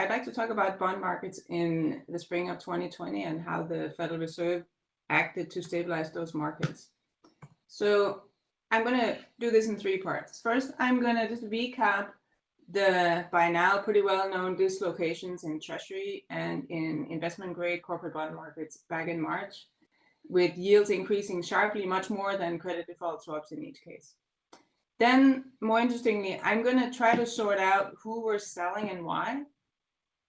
I'd like to talk about bond markets in the spring of 2020 and how the Federal Reserve acted to stabilize those markets. So I'm going to do this in three parts. First, I'm going to just recap the by now pretty well known dislocations in Treasury and in investment grade corporate bond markets back in March, with yields increasing sharply much more than credit default swaps in each case. Then, more interestingly, I'm going to try to sort out who we're selling and why.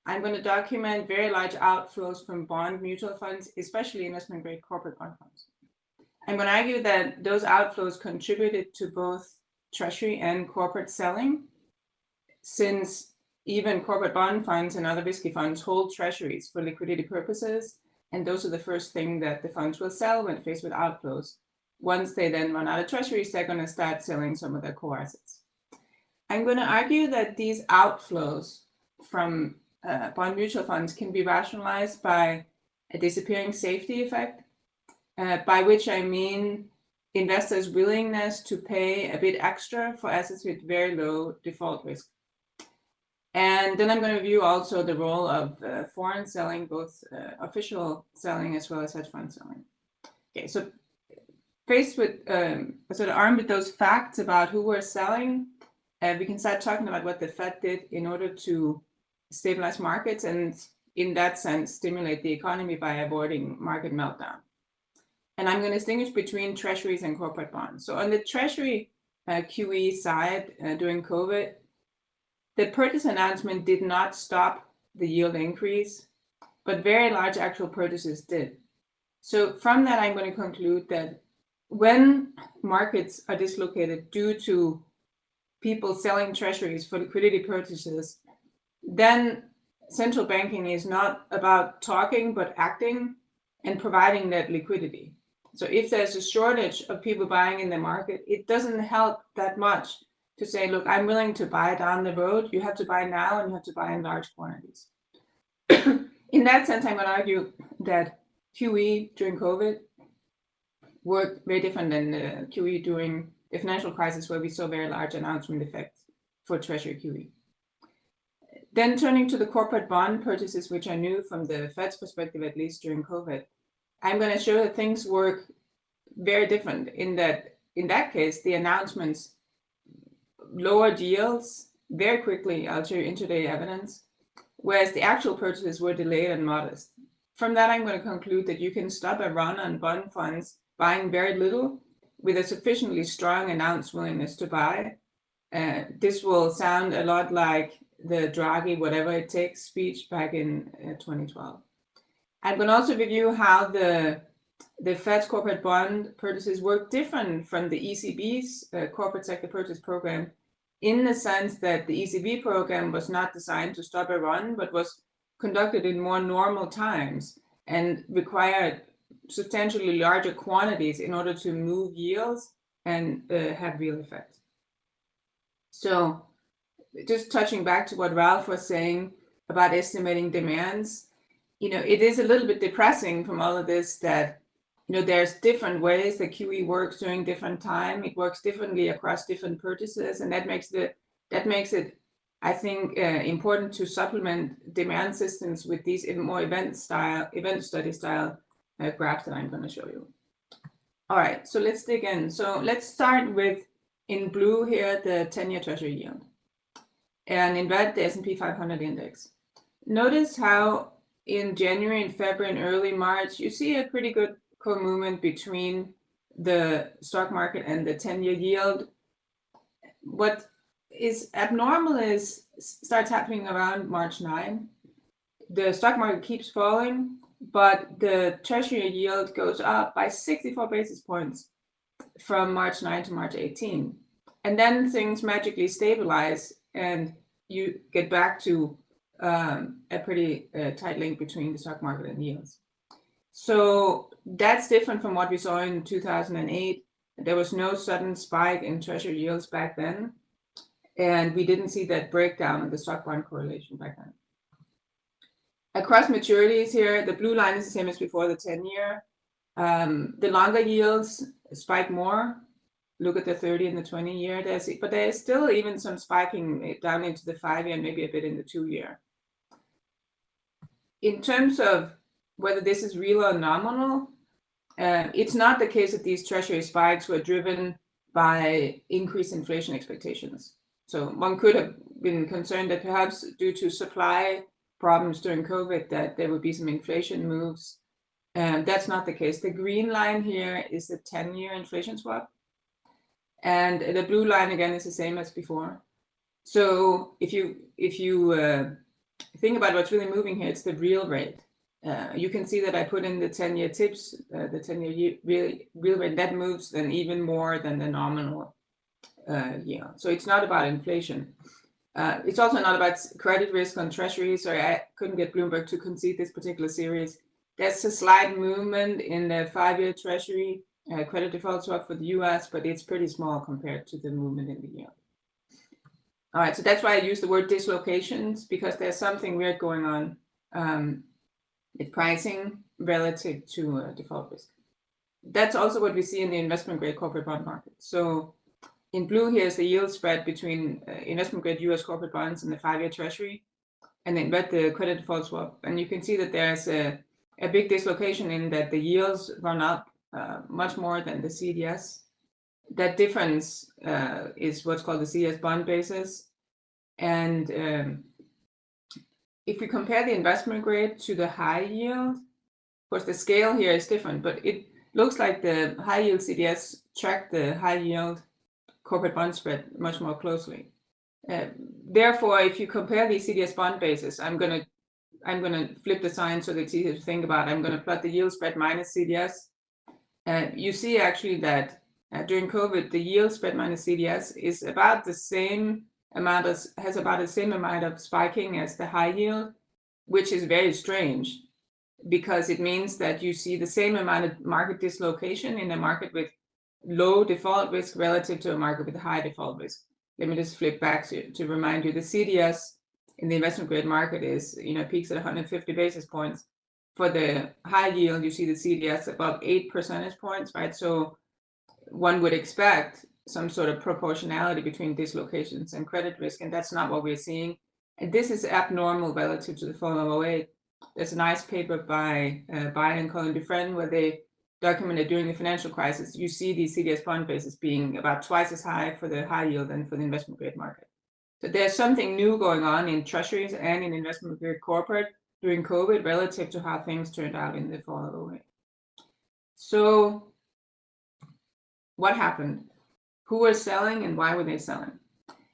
I'm going to document very large outflows from bond mutual funds, especially investment grade corporate bond funds. I'm going to argue that those outflows contributed to both treasury and corporate selling, since even corporate bond funds and other risky funds hold treasuries for liquidity purposes. And those are the first thing that the funds will sell when faced with outflows. Once they then run out of treasuries, they're going to start selling some of their core assets. I'm going to argue that these outflows from uh, bond mutual funds can be rationalized by a disappearing safety effect, uh, by which I mean investors' willingness to pay a bit extra for assets with very low default risk. And then I'm going to review also the role of uh, foreign selling, both uh, official selling as well as hedge fund selling. Okay, so faced with um, sort of armed with those facts about who we're selling, uh, we can start talking about what the Fed did in order to stabilize markets and in that sense stimulate the economy by avoiding market meltdown. And I'm going to distinguish between treasuries and corporate bonds. So on the treasury uh, QE side uh, during COVID, the purchase announcement did not stop the yield increase, but very large actual purchases did. So from that, I'm going to conclude that when markets are dislocated due to people selling treasuries for liquidity purchases, then central banking is not about talking, but acting and providing that liquidity. So if there's a shortage of people buying in the market, it doesn't help that much to say, look, I'm willing to buy down the road. You have to buy now and you have to buy in large quantities. in that sense, I'm going to argue that QE during COVID worked very different than uh, the QE during the financial crisis, where we saw very large announcement effects for Treasury QE. Then turning to the corporate bond purchases, which I knew from the Fed's perspective, at least during COVID, I'm going to show that things work very different in that, in that case, the announcements lowered yields very quickly. I'll show you intraday evidence, whereas the actual purchases were delayed and modest. From that, I'm going to conclude that you can stop a run on bond funds buying very little with a sufficiently strong announced willingness to buy. Uh, this will sound a lot like the Draghi, whatever it takes speech back in uh, 2012. I'm going to also review how the the Fed's corporate bond purchases work different from the ECB's uh, corporate sector purchase program in the sense that the ECB program was not designed to stop a run, but was conducted in more normal times and required substantially larger quantities in order to move yields and uh, have real effect. So just touching back to what Ralph was saying about estimating demands, you know, it is a little bit depressing from all of this that, you know, there's different ways that QE works during different time. It works differently across different purchases, and that makes it that makes it, I think, uh, important to supplement demand systems with these more event style, event study style uh, graphs that I'm going to show you. All right, so let's dig in. So let's start with in blue here the 10-year Treasury yield and in red, the S&P 500 index. Notice how in January and February and early March, you see a pretty good co-movement between the stock market and the 10-year yield. What is abnormal is starts happening around March 9. The stock market keeps falling, but the treasury yield goes up by 64 basis points from March 9 to March 18. And then things magically stabilize and you get back to um, a pretty uh, tight link between the stock market and yields. So that's different from what we saw in 2008. There was no sudden spike in treasury yields back then. And we didn't see that breakdown in the stock bond correlation back then. Across maturities here, the blue line is the same as before the 10 year. Um, the longer yields spike more look at the 30 and the 20 year, there's, but there's still even some spiking down into the five year and maybe a bit in the two year. in terms of whether this is real or nominal, uh, it's not the case that these treasury spikes were driven by increased inflation expectations. So one could have been concerned that perhaps due to supply problems during COVID that there would be some inflation moves. And that's not the case. The green line here is the 10-year inflation swap. And the blue line again is the same as before. So if you if you uh, think about what's really moving here, it's the real rate. Uh, you can see that I put in the 10-year TIPS, uh, the 10-year real, real rate, that moves then even more than the nominal uh, yield. So it's not about inflation. Uh, it's also not about credit risk on treasuries. Sorry, I couldn't get Bloomberg to concede this particular series. There's a slight movement in the five-year treasury uh, credit default swap for the US, but it's pretty small compared to the movement in the yield. All right, so that's why I use the word dislocations because there's something weird going on um, with pricing relative to uh, default risk. That's also what we see in the investment grade corporate bond market. So in blue here is the yield spread between uh, investment grade US corporate bonds and the five-year treasury, and then red the credit default swap. And you can see that there's a, a big dislocation in that the yields run up uh, much more than the CDS. That difference uh, is what's called the CDS bond basis. And um, if we compare the investment grade to the high yield, of course, the scale here is different, but it looks like the high yield CDS track the high yield corporate bond spread much more closely. Uh, therefore, if you compare these CDS bond bases, I'm going to I'm going to flip the sign so that it's easier to think about. I'm going to plot the yield spread minus CDS you see actually that uh, during COVID, the yield spread minus CDS is about the same amount as has about the same amount of spiking as the high yield, which is very strange because it means that you see the same amount of market dislocation in a market with low default risk relative to a market with high default risk. Let me just flip back to, to remind you the CDS in the investment grade market is, you know, peaks at 150 basis points for the high yield, you see the CDS above eight percentage points, right? So one would expect some sort of proportionality between dislocations and credit risk, and that's not what we're seeing. And this is abnormal relative to the fall of 08. There's a nice paper by uh, and Collin-Dufresne where they documented during the financial crisis, you see these CDS bond bases being about twice as high for the high yield than for the investment grade market. So there's something new going on in treasuries and in investment grade corporate during COVID relative to how things turned out in the 08. So what happened? Who was selling and why were they selling?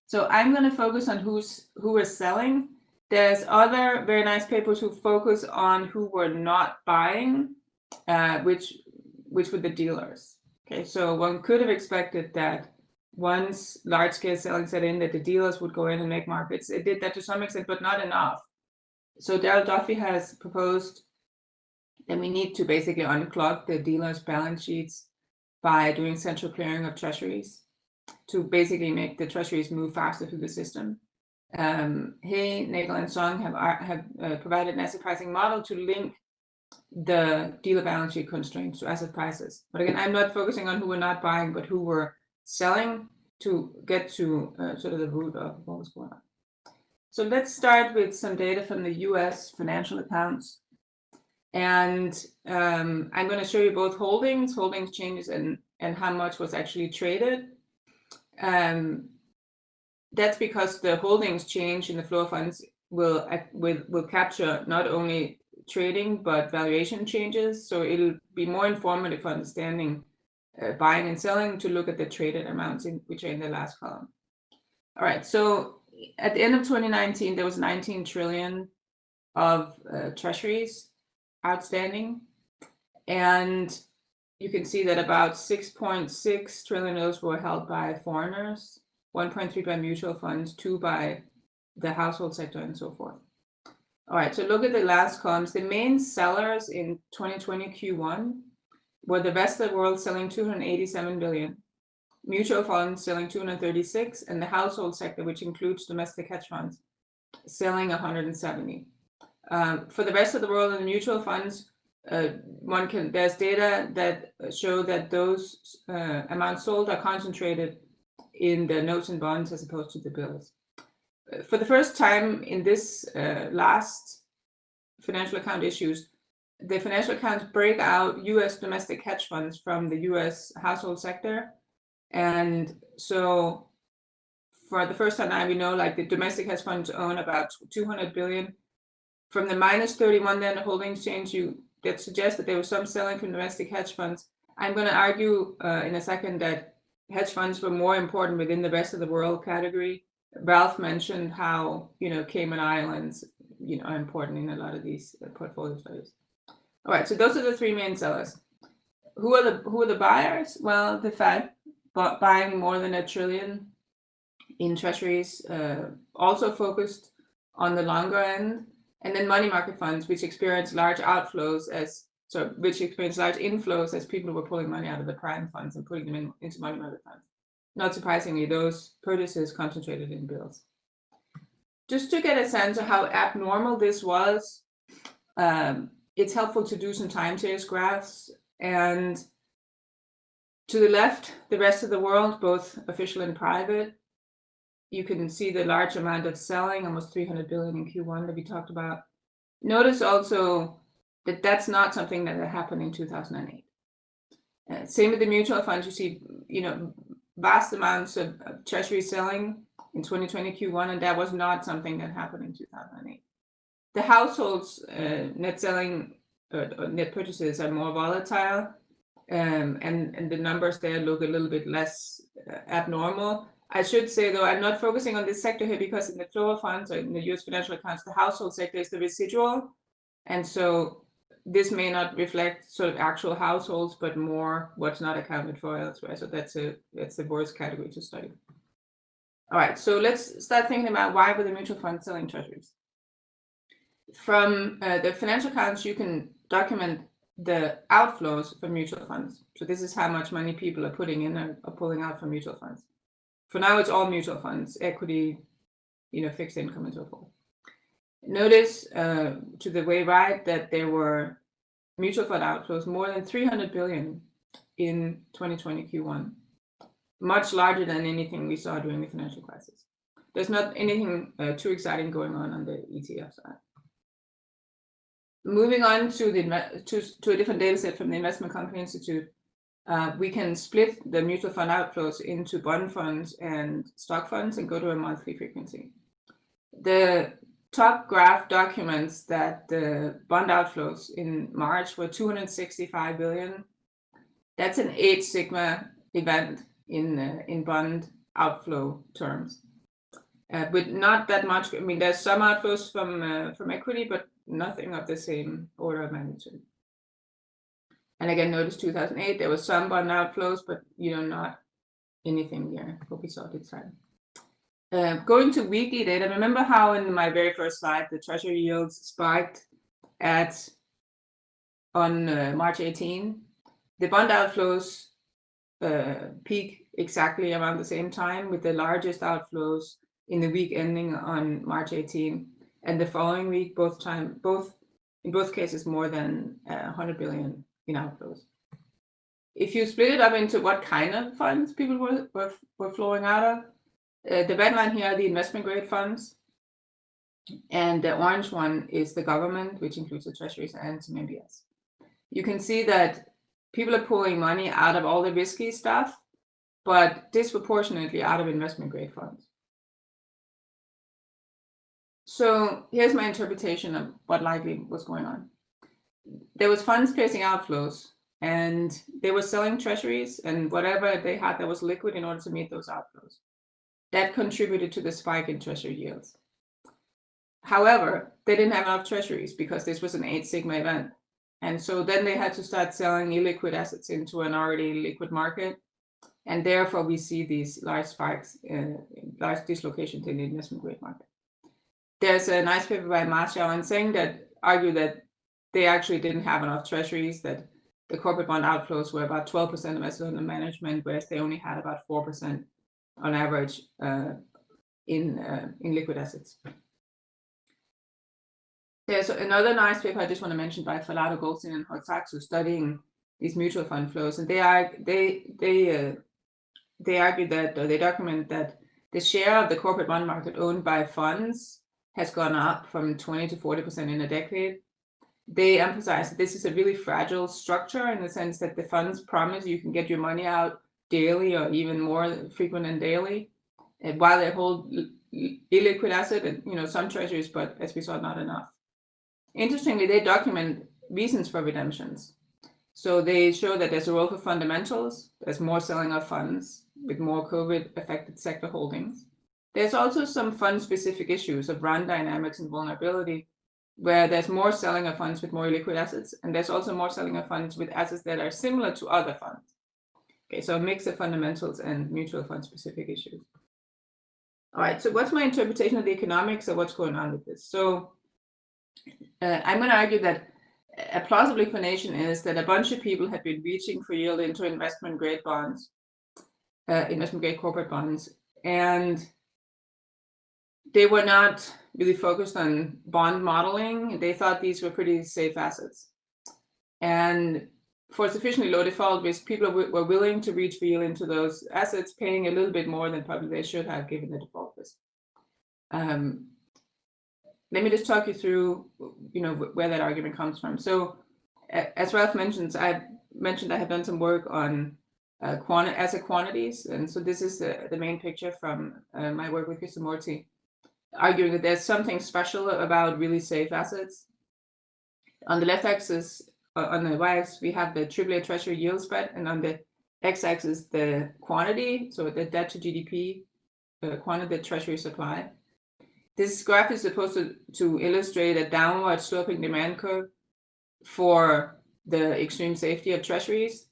So I'm going to focus on who's who was selling. There's other very nice papers who focus on who were not buying, uh, which which were the dealers. Okay, so one could have expected that once large scale selling set in, that the dealers would go in and make markets. It did that to some extent, but not enough so Darrell Duffie has proposed that we need to basically unclog the dealers' balance sheets by doing central clearing of treasuries to basically make the treasuries move faster through the system. Um, He, Nagel, and Song have, have uh, provided an asset pricing model to link the dealer balance sheet constraints to asset prices. But again, I'm not focusing on who were not buying, but who were selling to get to uh, sort of the root of what was going on. So let's start with some data from the US financial accounts. And um, I'm going to show you both holdings, holdings changes, and, and how much was actually traded. Um, that's because the holdings change in the flow of funds will, will, will capture not only trading, but valuation changes. So it'll be more informative for understanding uh, buying and selling to look at the traded amounts in, which are in the last column. All right, so at the end of 2019, there was 19 trillion of uh, treasuries outstanding. And you can see that about 6.6 trillion of those were held by foreigners, 1.3 by mutual funds, two by the household sector, and so forth. All right, so look at the last columns. The main sellers in 2020 Q1 were the rest of the world selling 287 billion, mutual funds selling 236, and the household sector, which includes domestic hedge funds, selling 170. Um, for the rest of the world in the mutual funds, uh, one can there's data that show that those uh, amounts sold are concentrated in the notes and bonds as opposed to the bills. Uh, for the first time in this uh, last financial account issues, the financial accounts break out US domestic hedge funds from the US household sector. And so for the first time, we know like the domestic hedge funds own about 200 billion. From the minus 31 then the holdings change, you that suggests that there was some selling from domestic hedge funds. I'm going to argue uh, in a second that hedge funds were more important within the rest of the world category. Ralph mentioned how you know Cayman Islands you know are important in a lot of these uh, portfolio studies. All right, so those are the three main sellers. Who are the who are the buyers? Well, the Fed buying more than a trillion in treasuries, uh, also focused on the longer end, and then money market funds, which experience large outflows as so which experience large inflows as people were pulling money out of the prime funds and putting them in, into money market funds. Not surprisingly, those purchases concentrated in bills. Just to get a sense of how abnormal this was, um, it's helpful to do some time series graphs. And to the left, the rest of the world, both official and private, you can see the large amount of selling, almost 300 billion in Q1 that we talked about. Notice also that that's not something that happened in 2008. Uh, same with the mutual funds, you see, you know, vast amounts of, of treasury selling in 2020 Q1, and that was not something that happened in 2008. The households uh, net selling uh, net purchases are more volatile, um, and, and the numbers there look a little bit less uh, abnormal. I should say, though, I'm not focusing on this sector here because in the flow of funds or in the US financial accounts, the household sector is the residual. And so this may not reflect sort of actual households, but more what's not accounted for elsewhere. So that's a that's the worst category to study. All right, so let's start thinking about why were the mutual funds selling treasuries. From uh, the financial accounts, you can document the outflows from mutual funds. So this is how much money people are putting in and or pulling out from mutual funds. For now, it's all mutual funds, equity, you know, fixed income and so forth. Notice uh, to the way right that there were mutual fund outflows more than 300 billion in 2020 Q1, much larger than anything we saw during the financial crisis. There's not anything uh, too exciting going on on the ETF side. Moving on to the to, to a different data set from the Investment Company Institute, uh, we can split the mutual fund outflows into bond funds and stock funds and go to a monthly frequency. The top graph documents that the bond outflows in March were 265 billion. That's an eight sigma event in uh, in bond outflow terms. Uh, with not that much, I mean, there's some outflows from uh, from equity, but nothing of the same order of magnitude. And again, notice 2008, there was some bond outflows, but you know, not anything near what we saw this time. Uh, going to weekly data, remember how in my very first slide, the treasury yields spiked at on uh, March 18. The bond outflows uh, peak exactly around the same time with the largest outflows in the week ending on March 18 and the following week, both time, both in both cases more than uh, 100 billion in outflows. If you split it up into what kind of funds people were, were, were flowing out of, uh, the red line here are the investment grade funds. And the orange one is the government, which includes the treasuries and some MBS. You can see that people are pulling money out of all the risky stuff, but disproportionately out of investment grade funds. So here's my interpretation of what likely was going on there was funds facing outflows and they were selling treasuries and whatever they had that was liquid in order to meet those outflows. That contributed to the spike in treasury yields. However, they didn't have enough treasuries because this was an eight sigma event. And so then they had to start selling illiquid assets into an already liquid market. And therefore we see these large spikes, uh, large dislocations in the investment grade market. There's a nice paper by Ma, Xiao, and Zeng that argue that they actually didn't have enough treasuries that the corporate bond outflows were about 12% of assets under management, whereas they only had about 4% on average uh, in, uh, in liquid assets. There's another nice paper I just want to mention by Falato, Goldstein, and Hortaçsu studying these mutual fund flows, and they are they they uh, they argue that or they document that the share of the corporate bond market owned by funds has gone up from 20 to 40 percent in a decade, they emphasize that this is a really fragile structure in the sense that the funds promise you can get your money out daily or even more frequent than daily, and while they hold illiquid asset and you know some treasuries, but as we saw, not enough. Interestingly, they document reasons for redemptions. So they show that there's a role for fundamentals, there's more selling of funds with more COVID affected sector holdings. There's also some fund specific issues of run dynamics and vulnerability, where there's more selling of funds with more liquid assets, and there's also more selling of funds with assets that are similar to other funds. Okay, so a mix of fundamentals and mutual fund specific issues. All right, so what's my interpretation of the economics of what's going on with this? So uh, I'm going to argue that a plausible explanation is that a bunch of people had been reaching for yield into investment grade bonds, uh, investment grade corporate bonds, and they were not really focused on bond modeling. They thought these were pretty safe assets. And for sufficiently low default risk, people were willing to reach yield into those assets, paying a little bit more than probably they should have given the default risk. Um, let me just talk you through, you know, where that argument comes from. So, as Ralph mentions, I mentioned I have done some work on uh, quanti asset quantities, and so this is the, the main picture from uh, my work with Krishnamurthy, arguing that there's something special about really safe assets. On the left axis, uh, on the y-axis, we have the AAA Treasury yield spread, and on the x-axis, the quantity, so the debt to GDP, the quantity that Treasury supply. This graph is supposed to, to illustrate a downward sloping demand curve for the extreme safety of treasuries.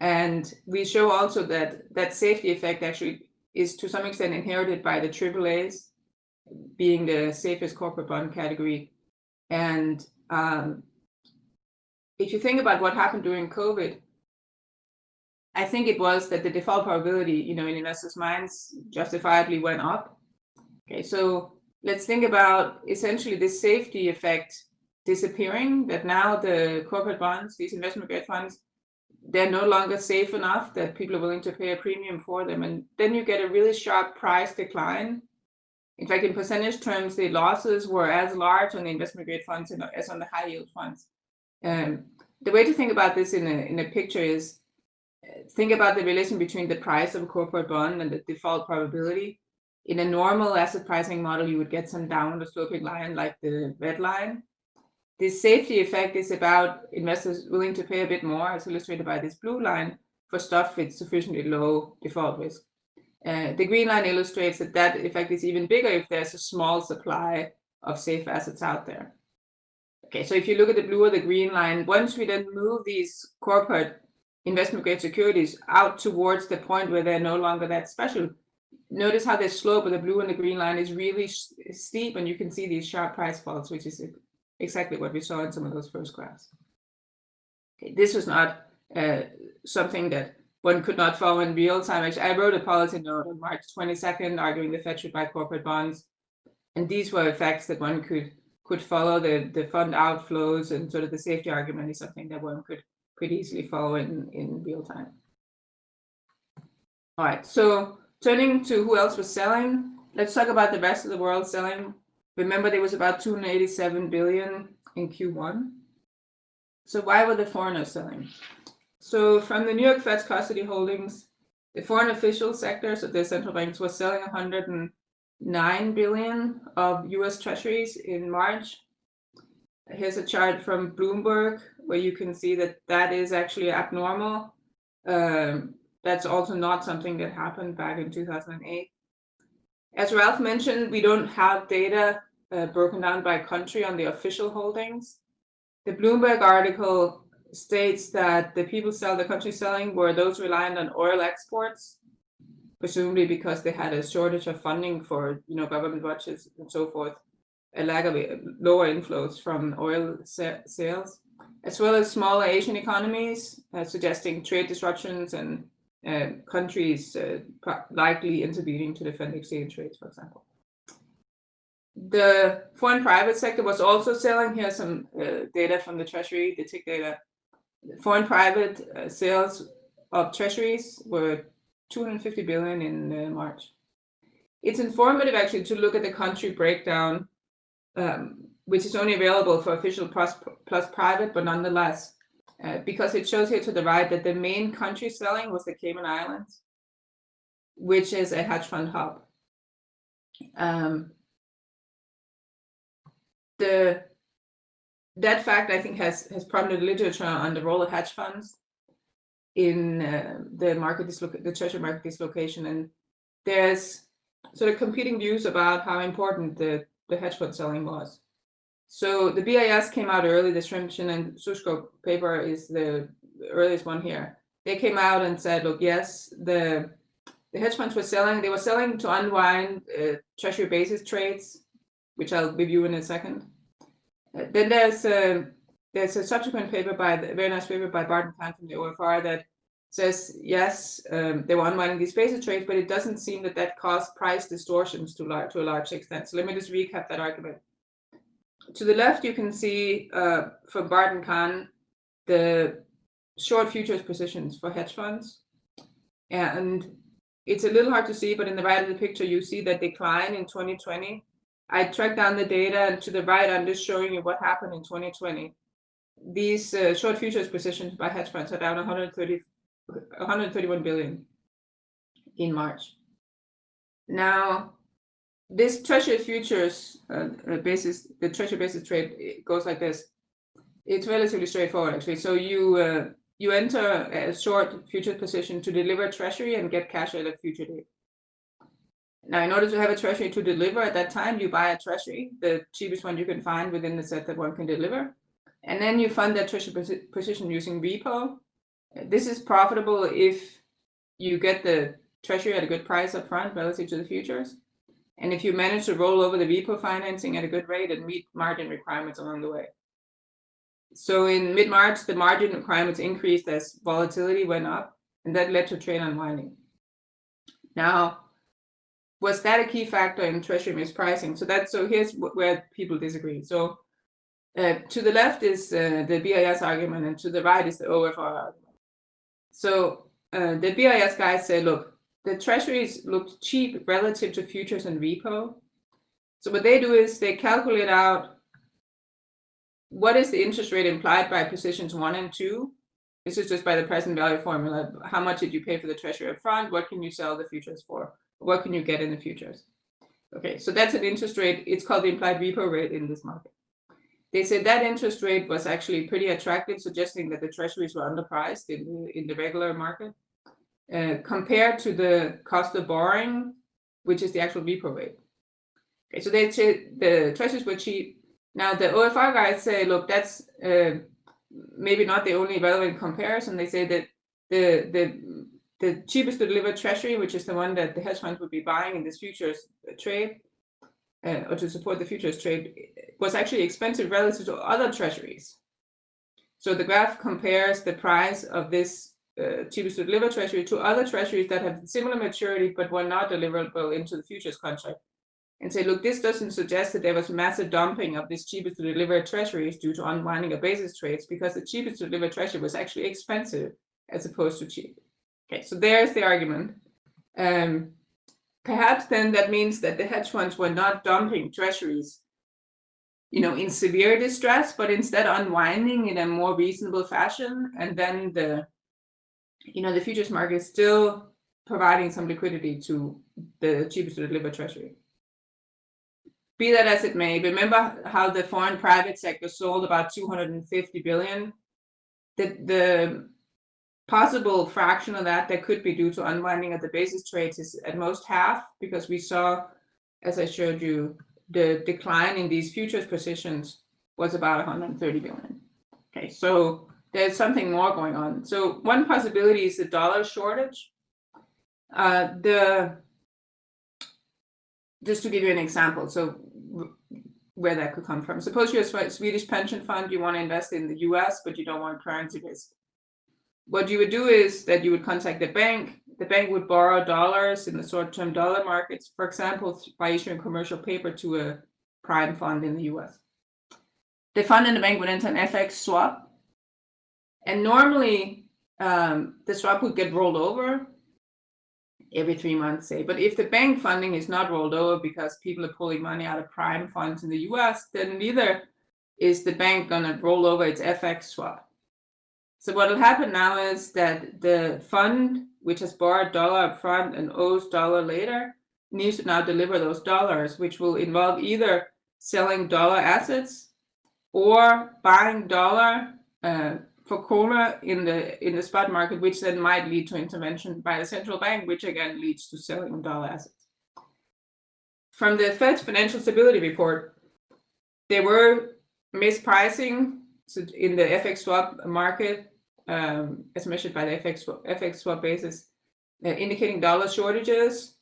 And we show also that that safety effect actually is to some extent inherited by the AAAs being the safest corporate bond category. And um, if you think about what happened during COVID, I think it was that the default probability, you know, in investors' minds justifiably went up. Okay, so let's think about essentially this safety effect disappearing, that now the corporate bonds, these investment grade funds, they're no longer safe enough that people are willing to pay a premium for them. And then you get a really sharp price decline. In fact, in percentage terms, the losses were as large on the investment grade funds as on the high yield funds. Um, the way to think about this in a, in a picture is uh, think about the relation between the price of a corporate bond and the default probability in a normal asset pricing model, you would get some downward sloping line like the red line. This safety effect is about investors willing to pay a bit more, as illustrated by this blue line, for stuff with sufficiently low default risk. Uh, the green line illustrates that that effect is even bigger if there's a small supply of safe assets out there. Okay, so if you look at the blue or the green line, once we then move these corporate investment grade securities out towards the point where they're no longer that special, notice how the slope of the blue and the green line is really steep and you can see these sharp price falls, which is exactly what we saw in some of those first graphs. Okay, this was not uh, something that one could not follow in real time. Actually, I wrote a policy note on March 22nd arguing the Fed should buy corporate bonds. And these were effects that one could could follow the, the fund outflows and sort of the safety argument is something that one could could easily follow in, in real time. All right, so Turning to who else was selling, let's talk about the rest of the world selling. Remember, there was about 287 billion in Q1. So why were the foreigners selling? So from the New York Fed's custody holdings, the foreign official sector, so the central banks, was selling 109 billion of US treasuries in March. Here's a chart from Bloomberg where you can see that that is actually abnormal. Um, that's also not something that happened back in 2008. As Ralph mentioned, we don't have data uh, broken down by country on the official holdings. The Bloomberg article states that the people sell the country selling were those reliant on oil exports, presumably because they had a shortage of funding for you know government budgets and so forth, a lack of lower inflows from oil sales, as well as smaller Asian economies, uh, suggesting trade disruptions and uh, countries uh, likely intervening to defend exchange rates, for example. The foreign private sector was also selling. Here some uh, data from the Treasury, the TIC data. Foreign private uh, sales of treasuries were 250 billion in uh, March. It's informative actually to look at the country breakdown um, which is only available for official plus, plus private, but nonetheless, uh, because it shows here to the right that the main country selling was the Cayman Islands, which is a hedge fund hub. Um, the that fact I think has has prompted literature on the role of hedge funds in uh, the market the treasury market dislocation, and there's sort of competing views about how important the the hedge fund selling was. So the BIS came out early. The Schrimpf, Shin and Sushko paper is the earliest one here. They came out and said, look, yes, the the hedge funds were selling. They were selling to unwind uh, treasury basis trades, which I'll review in a second. Then there's a there's a subsequent paper by the very nice paper by Barth and Kahn from the OFR that says yes, um, they were unwinding these basis trades, but it doesn't seem that that caused price distortions to large to a large extent. So let me just recap that argument to the left, you can see uh, from Barth and Kahn the short futures positions for hedge funds. And it's a little hard to see, but in the right of the picture, you see that decline in 2020. I tracked down the data, and to the right, I'm just showing you what happened in 2020. These uh, short futures positions by hedge funds are down 130, 131 billion in March. Now, this treasury futures uh, uh, basis, the treasury basis trade goes like this. It's relatively straightforward, actually. So you uh, you enter a short future position to deliver treasury and get cash at a future date. Now, in order to have a treasury to deliver at that time, you buy a treasury, the cheapest one you can find within the set that one can deliver. And then you fund that treasury position using repo. This is profitable if you get the treasury at a good price up front relative to the futures. And if you manage to roll over the repo financing at a good rate and meet margin requirements along the way. So in mid-March, the margin requirements increased as volatility went up, and that led to trade unwinding. Now, was that a key factor in treasury mispricing? So that's so here's where people disagree. So uh, to the left is uh, the BIS argument, and to the right is the OFR argument. So uh, the BIS guys say, look, the treasuries looked cheap relative to futures and repo. So what they do is they calculate out what is the interest rate implied by positions one and two. This is just by the present value formula. How much did you pay for the treasury up front? What can you sell the futures for? What can you get in the futures? Okay, so that's an interest rate. It's called the implied repo rate in this market. They said that interest rate was actually pretty attractive, suggesting that the treasuries were underpriced in the, in the regular market. Uh, compared to the cost of borrowing, which is the actual repo rate. Okay, so they say the treasuries were cheap. Now the OFR guys say, look, that's uh, maybe not the only relevant comparison. They say that the the the cheapest to deliver treasury, which is the one that the hedge funds would be buying in this futures trade, uh, or to support the futures trade, was actually expensive relative to other treasuries. So the graph compares the price of this uh, cheapest to deliver treasury to other treasuries that have similar maturity but were not deliverable into the futures contract and say, look, this doesn't suggest that there was massive dumping of this cheapest to deliver treasuries due to unwinding of basis trades because the cheapest to deliver treasury was actually expensive as opposed to cheap. Okay, so there's the argument. Um, perhaps then that means that the hedge funds were not dumping treasuries you know, in severe distress, but instead unwinding in a more reasonable fashion. And then the you know, the futures market is still providing some liquidity to the cheapest to deliver treasury. Be that as it may, remember how the foreign private sector sold about 250 billion? The, the possible fraction of that that could be due to unwinding of the basis trades is at most half because we saw, as I showed you, the decline in these futures positions was about 130 billion. Okay, so there's something more going on. So one possibility is the dollar shortage. Uh, the just to give you an example, so where that could come from. Suppose you're a Swedish pension fund, you want to invest in the US, but you don't want currency risk. What you would do is that you would contact the bank. The bank would borrow dollars in the short-term dollar markets, for example, by issuing commercial paper to a prime fund in the US. The fund and the bank would enter an FX swap and normally um, the swap would get rolled over every three months, say. But if the bank funding is not rolled over because people are pulling money out of prime funds in the US, then neither is the bank going to roll over its FX swap. So what will happen now is that the fund, which has borrowed dollar upfront and owes dollar later, needs to now deliver those dollars, which will involve either selling dollar assets or buying dollar uh, for kroner in the in the spot market, which then might lead to intervention by the central bank, which again leads to selling dollar assets. From the Fed's financial stability report, there were mispricing in the FX swap market, um, as measured by the FX FX swap basis, uh, indicating dollar shortages.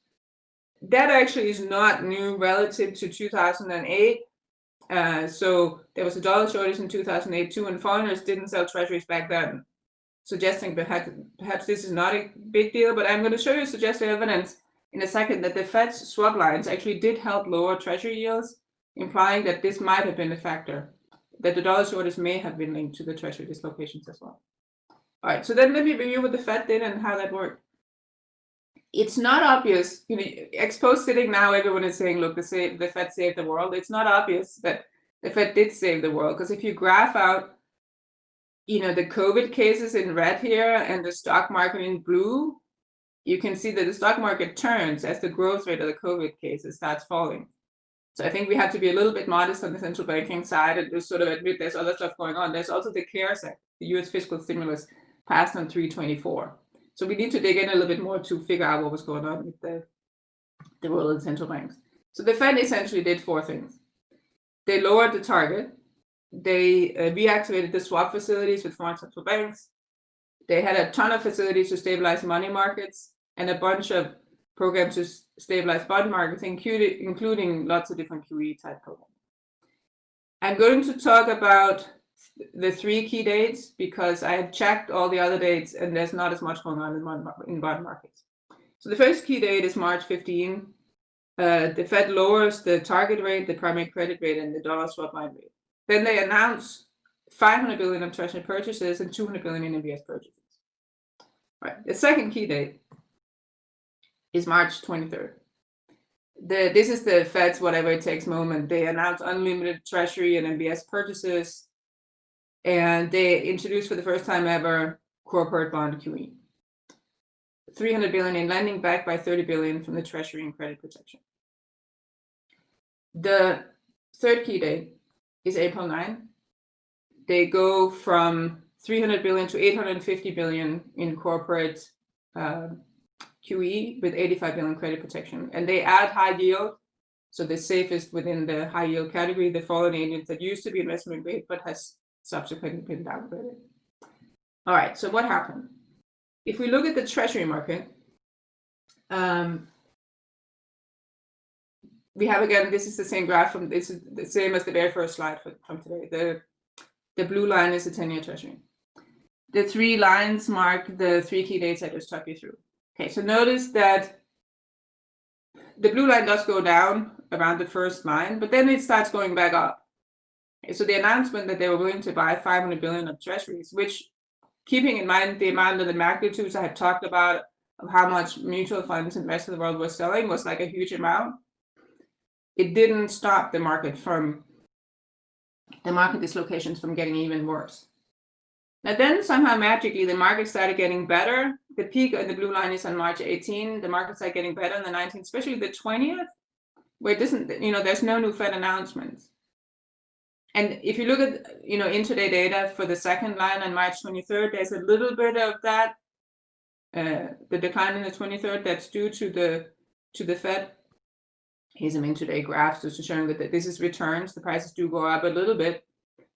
That actually is not new relative to 2008 uh, so there was a dollar shortage in 2008 too, and foreigners didn't sell treasuries back then, suggesting perhaps, perhaps this is not a big deal. But I'm going to show you suggestive evidence in a second that the Fed's swap lines actually did help lower treasury yields, implying that this might have been a factor, that the dollar shortage may have been linked to the treasury dislocations as well. All right, so then let me review what the Fed did and how that worked it's not obvious, you know, ex post sitting now, everyone is saying, look, the, the Fed saved the world. It's not obvious that the Fed did save the world because if you graph out, you know, the COVID cases in red here and the stock market in blue, you can see that the stock market turns as the growth rate of the COVID cases starts falling. So I think we have to be a little bit modest on the central banking side and just sort of admit there's other stuff going on. There's also the CARES Act, the US fiscal stimulus passed on 324. So we need to dig in a little bit more to figure out what was going on with the, the role of the central banks. So the Fed essentially did four things. They lowered the target. They uh, reactivated the swap facilities with foreign central banks. They had a ton of facilities to stabilize money markets and a bunch of programs to stabilize bond markets, including, including lots of different QE type programs. I'm going to talk about the three key dates because I have checked all the other dates and there's not as much going on in, in bond markets. So the first key date is March 15. Uh, the Fed lowers the target rate, the primary credit rate, and the dollar swap line rate. Then they announce 500 billion of treasury purchases and 200 billion in MBS purchases. Right. The second key date is March 23rd. The, this is the Fed's whatever it takes moment. They announce unlimited treasury and MBS purchases and they introduced for the first time ever corporate bond QE. 300 billion in lending backed by 30 billion from the treasury and credit protection. The third key date is April 9. They go from 300 billion to 850 billion in corporate uh, QE with 85 billion credit protection. And they add high yield. So the safest within the high yield category, the fallen angels that used to be investment grade, but has subsequently been downgraded. All right, so what happened? If we look at the treasury market, um, we have again, this is the same graph from this is the same as the very first slide for, from today. The, the blue line is the 10-year treasury. The three lines mark the three key dates I just took you through. Okay, so notice that the blue line does go down around the first line, but then it starts going back up. So the announcement that they were willing to buy 500 billion of treasuries, which keeping in mind the amount of the magnitudes I had talked about of how much mutual funds in the rest of the world were selling was like a huge amount. It didn't stop the market from the market dislocations from getting even worse. Now then somehow magically the market started getting better. The peak in the blue line is on March 18. The market started getting better on the 19th, especially the 20th, where it doesn't, you know, there's no new Fed announcements. And if you look at, you know, intraday data for the second line on March 23rd, there's a little bit of that, uh, the decline in the 23rd that's due to the to the Fed. Here's some intraday graphs just showing that this is returns. The prices do go up a little bit,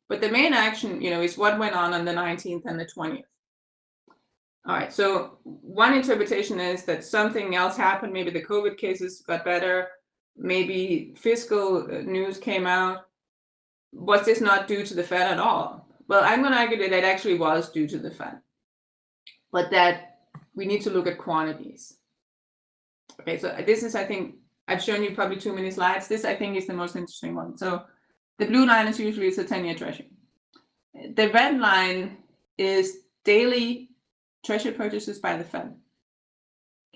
but the main action, you know, is what went on on the 19th and the 20th. All right, so one interpretation is that something else happened. Maybe the COVID cases got better. Maybe fiscal uh, news came out was this not due to the Fed at all? Well, I'm going to argue that it actually was due to the Fed, but that we need to look at quantities. Okay, so this is, I think, I've shown you probably too many slides. This, I think, is the most interesting one. So the blue line is usually it's a 10-year treasury. The red line is daily treasury purchases by the Fed.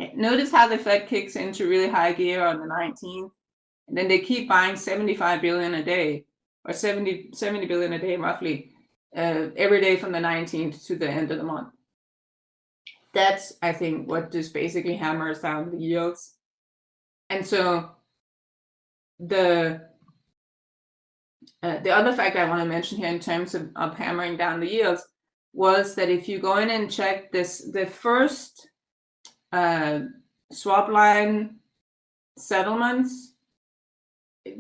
Okay, notice how the Fed kicks into really high gear on the 19th, and then they keep buying 75 billion a day, or 70, 70 billion a day roughly, uh, every day from the 19th to the end of the month. That's, I think, what just basically hammers down the yields. And so the uh, the other fact I want to mention here in terms of, of hammering down the yields was that if you go in and check this, the first uh, swap line settlements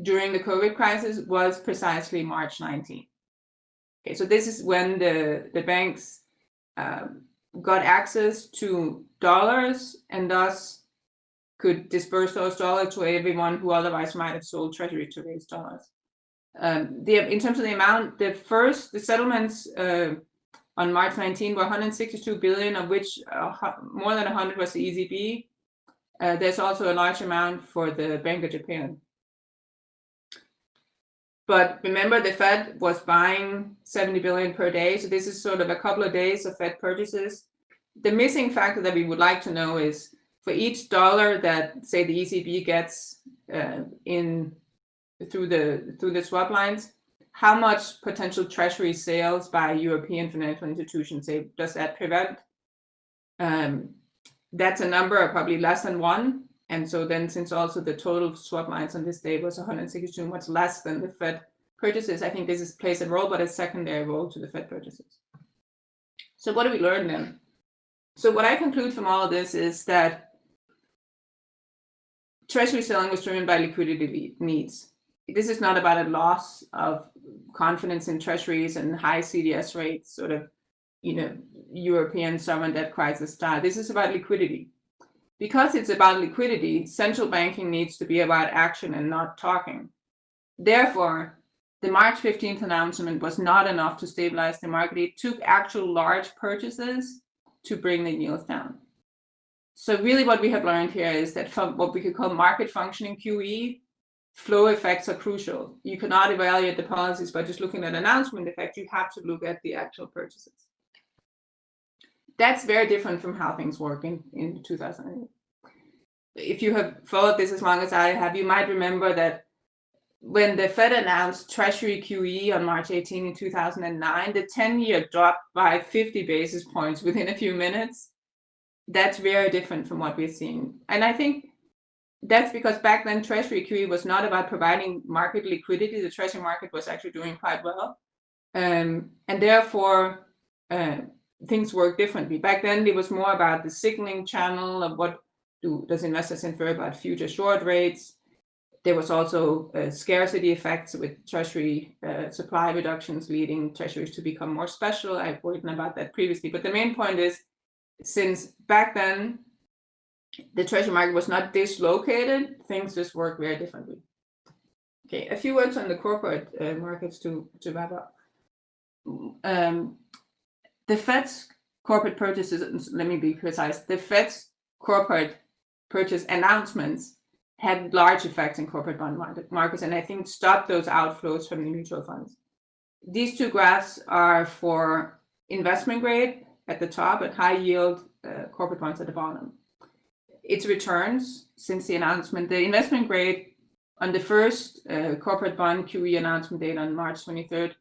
during the COVID crisis was precisely March 19. Okay, so this is when the, the banks um, got access to dollars and thus could disperse those dollars to everyone who otherwise might have sold treasury to raise dollars. Um, the, in terms of the amount, the first, the settlements uh, on March 19 were 162 billion, of which uh, more than 100 was the ECB. Uh, there's also a large amount for the Bank of Japan. But remember, the Fed was buying 70 billion per day. So this is sort of a couple of days of Fed purchases. The missing factor that we would like to know is for each dollar that, say, the ECB gets uh, in through the through the swap lines, how much potential treasury sales by European financial institutions say does that prevent? Um, that's a number of probably less than one. And so then since also the total swap lines on this day was 162, much less than the Fed purchases, I think this is, plays a role, but a secondary role to the Fed purchases. So what do we learn then? So what I conclude from all of this is that treasury selling was driven by liquidity needs this is not about a loss of confidence in treasuries and high CDS rates, sort of, you know, European sovereign debt crisis style. This is about liquidity. Because it's about liquidity, central banking needs to be about action and not talking. Therefore, the March 15th announcement was not enough to stabilize the market. It took actual large purchases to bring the yields down. So really what we have learned here is that from what we could call market functioning QE, flow effects are crucial. You cannot evaluate the policies by just looking at announcement effect. You have to look at the actual purchases. That's very different from how things work in, in 2008. If you have followed this as long as I have, you might remember that when the Fed announced Treasury QE on March 18 in 2009, the 10-year dropped by 50 basis points within a few minutes. That's very different from what we're seeing. And I think that's because back then treasury QE was not about providing market liquidity. The treasury market was actually doing quite well. Um, and therefore, uh, things work differently. Back then, it was more about the signaling channel of what do does investors infer about future short rates. There was also uh, scarcity effects with treasury uh, supply reductions leading treasuries to become more special. I've written about that previously. But the main point is, since back then, the treasury market was not dislocated, things just work very differently. Okay, a few words on the corporate uh, markets to, to wrap up. Um, the Fed's corporate purchases, let me be precise, the Fed's corporate purchase announcements had large effects in corporate bond markets and I think stopped those outflows from the mutual funds. These two graphs are for investment grade at the top and high yield uh, corporate bonds at the bottom its returns since the announcement. The investment grade on the first uh, corporate bond QE announcement date on March 23rd,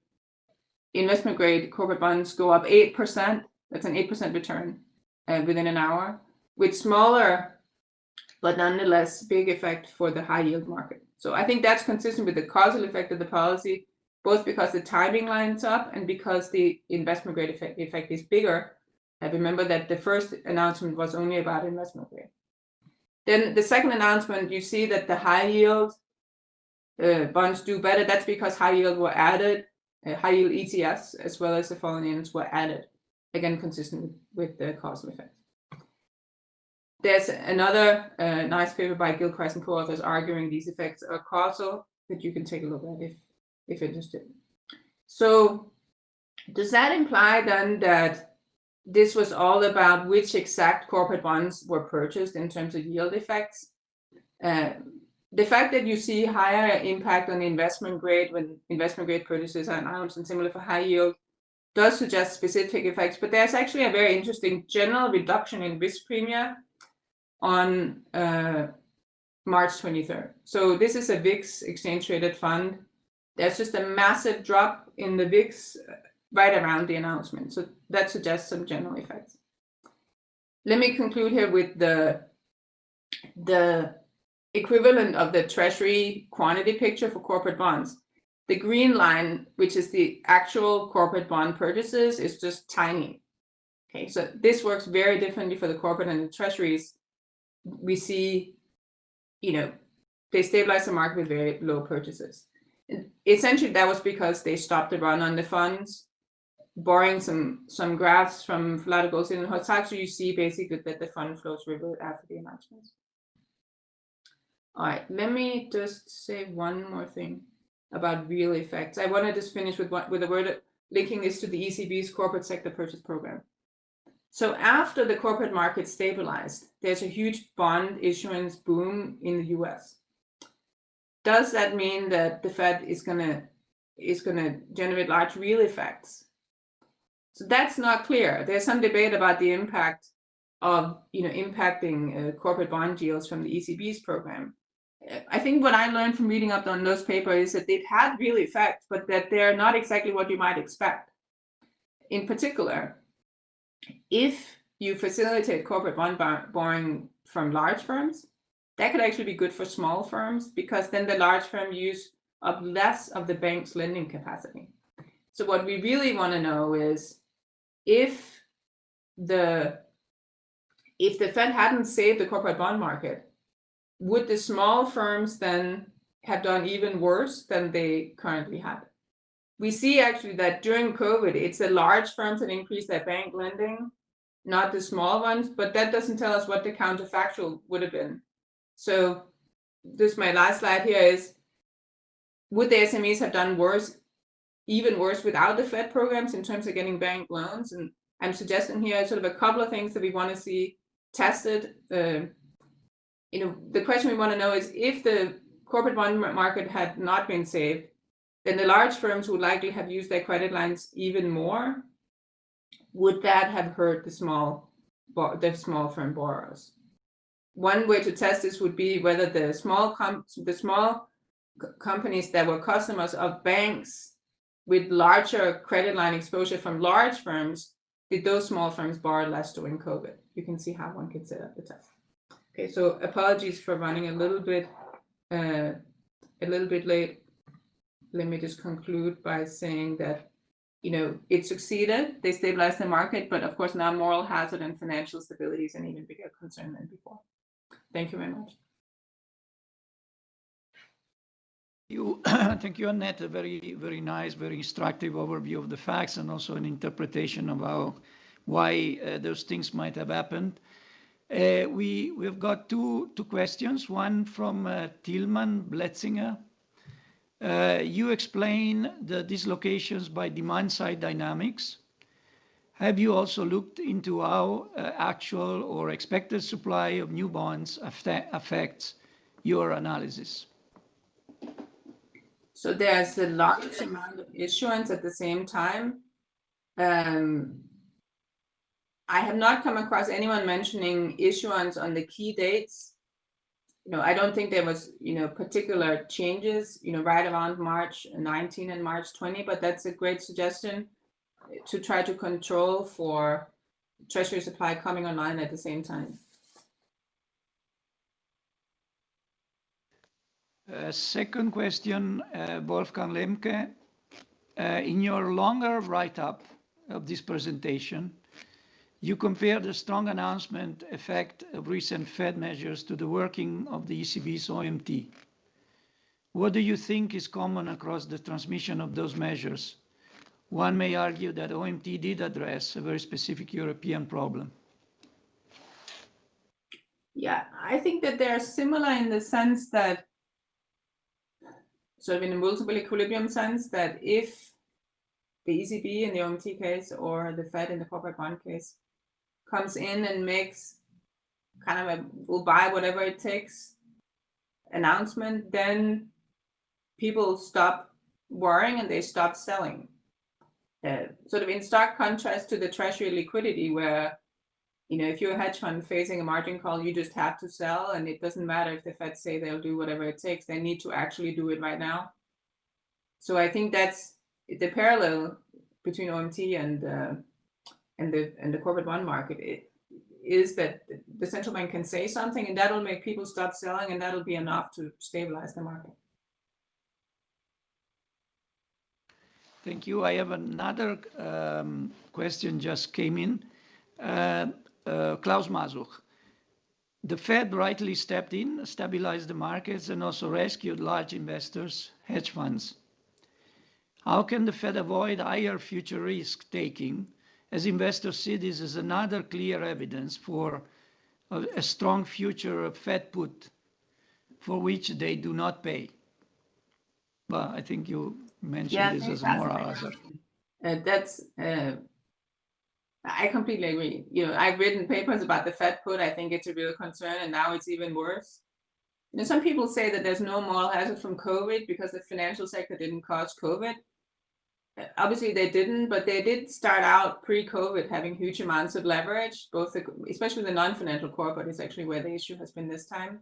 investment grade corporate bonds go up 8%. That's an 8% return uh, within an hour, with smaller, but nonetheless big effect for the high yield market. So I think that's consistent with the causal effect of the policy, both because the timing lines up and because the investment grade effect, effect is bigger. I remember that the first announcement was only about investment grade. Then the second announcement, you see that the high yield uh, bonds do better. That's because high yield were added, uh, high yield ETFs as well as the fallen angels were added, again consistent with the causal effect. There's another uh, nice paper by Gilchrist and co-authors arguing these effects are causal that you can take a look at if, if interested. So does that imply then that this was all about which exact corporate bonds were purchased in terms of yield effects. Uh, the fact that you see higher impact on the investment grade when investment grade purchases are announced and similar for high yield does suggest specific effects, but there's actually a very interesting general reduction in risk premia on uh, March 23rd. So this is a VIX exchange traded fund. There's just a massive drop in the VIX uh, right around the announcement. So that suggests some general effects. Let me conclude here with the, the equivalent of the treasury quantity picture for corporate bonds. The green line, which is the actual corporate bond purchases, is just tiny. Okay, so this works very differently for the corporate and the treasuries. We see, you know, they stabilize the market with very low purchases. Essentially, that was because they stopped the run on the funds borrowing some some graphs from Falato Goldstein and Hortaçsu, you see basically that the fund flows revert after the announcements. All right, let me just say one more thing about real effects. I want to just finish with what with a word linking this to the ECB's corporate sector purchase program. So after the corporate market stabilized, there's a huge bond issuance boom in the US. Does that mean that the Fed is gonna is gonna generate large real effects? So that's not clear. There's some debate about the impact of, you know, impacting uh, corporate bond yields from the ECB's program. I think what I learned from reading up on those papers is that they've had real effects, but that they're not exactly what you might expect. In particular, if you facilitate corporate bond borrowing from large firms, that could actually be good for small firms because then the large firm use up less of the bank's lending capacity. So what we really want to know is if the if the Fed hadn't saved the corporate bond market, would the small firms then have done even worse than they currently have? We see actually that during COVID, it's the large firms that increase their bank lending, not the small ones, but that doesn't tell us what the counterfactual would have been. So this my last slide here is, would the SMEs have done worse even worse without the Fed programs in terms of getting bank loans. And I'm suggesting here sort of a couple of things that we want to see tested. Uh, you know, the question we want to know is if the corporate bond market had not been saved, then the large firms would likely have used their credit lines even more. Would that have hurt the small, the small firm borrowers? One way to test this would be whether the small the small companies that were customers of banks with larger credit line exposure from large firms, did those small firms borrow less during COVID? You can see how one could set up the test. Okay, so apologies for running a little bit uh, a little bit late. Let me just conclude by saying that you know it succeeded. They stabilized the market, but of course now moral hazard and financial stability is an even bigger concern than before. Thank you very much. You, thank you, Annette. A very, very nice, very instructive overview of the facts and also an interpretation of how, why uh, those things might have happened. Uh, we, we've got two, two questions, one from uh, Tilman Bletzinger. Uh, you explain the dislocations by demand side dynamics. Have you also looked into how actual or expected supply of new bonds affects your analysis? So there's a large amount of issuance at the same time. I have not come across anyone mentioning issuance on the key dates. You know, I don't think there was, you know, particular changes, you know, right around March 19 and March 20, but that's a great suggestion to try to control for treasury supply coming online at the same time. Uh, second question, uh, Wolfgang Lemke. Uh, in your longer write-up of this presentation, you compare the strong announcement effect of recent Fed measures to the working of the ECB's OMT. What do you think is common across the transmission of those measures? One may argue that OMT did address a very specific European problem. Yeah, I think that they're similar in the sense that of in a multiple equilibrium sense that if the ECB in the OMT case or the Fed in the corporate bond case comes in and makes kind of a will buy whatever it takes announcement, then people stop worrying and they stop selling. Uh, sort of in stark contrast to the treasury liquidity where you know, if you're a hedge fund facing a margin call, you just have to sell, and it doesn't matter if the Fed say they'll do whatever it takes. They need to actually do it right now. So I think that's the parallel between OMT and uh, and the and the corporate bond market. It is that the central bank can say something, and that'll make people start selling, and that'll be enough to stabilize the market. Thank you. I have another um, question just came in. Uh, uh, Klaus Masuch. The Fed rightly stepped in, stabilized the markets, and also rescued large investors, hedge funds. How can the Fed avoid higher future risk taking, as investors see this as another clear evidence for a, a strong future of Fed put for which they do not pay? Well, I think you mentioned this as a moral hazard. Uh, that's uh, I completely agree. You know, I've written papers about the Fed put. I think it's a real concern, and now it's even worse. You know, some people say that there's no moral hazard from COVID because the financial sector didn't cause COVID. Obviously, they didn't, but they did start out pre-COVID having huge amounts of leverage. Both, the, especially the non-financial corporate, is actually where the issue has been this time.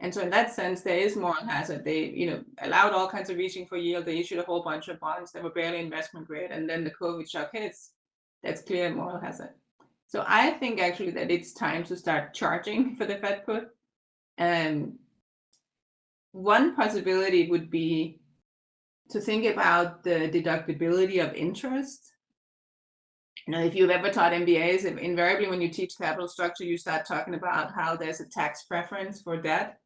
And so, in that sense, there is moral hazard. They, you know, allowed all kinds of reaching for yield. They issued a whole bunch of bonds that were barely investment grade, and then the COVID shock hits that's clear moral hazard. So I think actually that it's time to start charging for the Fed put. Um, one possibility would be to think about the deductibility of interest. You know, if you've ever taught MBAs, invariably when you teach capital structure, you start talking about how there's a tax preference for debt.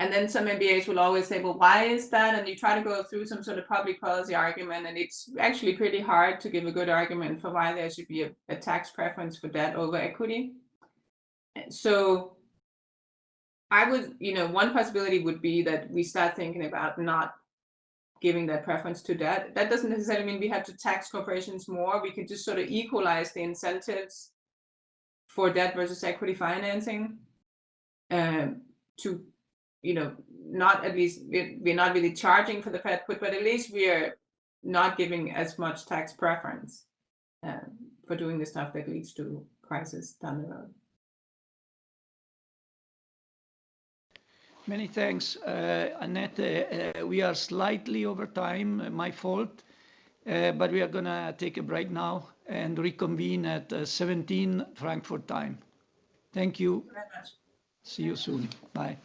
And then some MBAs will always say, well, why is that? And you try to go through some sort of public policy argument, and it's actually pretty hard to give a good argument for why there should be a, a tax preference for debt over equity. So I would, you know, one possibility would be that we start thinking about not giving that preference to debt. That doesn't necessarily mean we have to tax corporations more. We could just sort of equalize the incentives for debt versus equity financing um, to you know, not at least we're, not really charging for the Fed put, but at least we are not giving as much tax preference uh, for doing the stuff that leads to crisis down the road. Many thanks, uh, Annette. Uh, we are slightly over time, uh, my fault, uh, but we are going to take a break now and reconvene at uh, 17 Frankfurt time. Thank you. Very much. See you soon. Bye.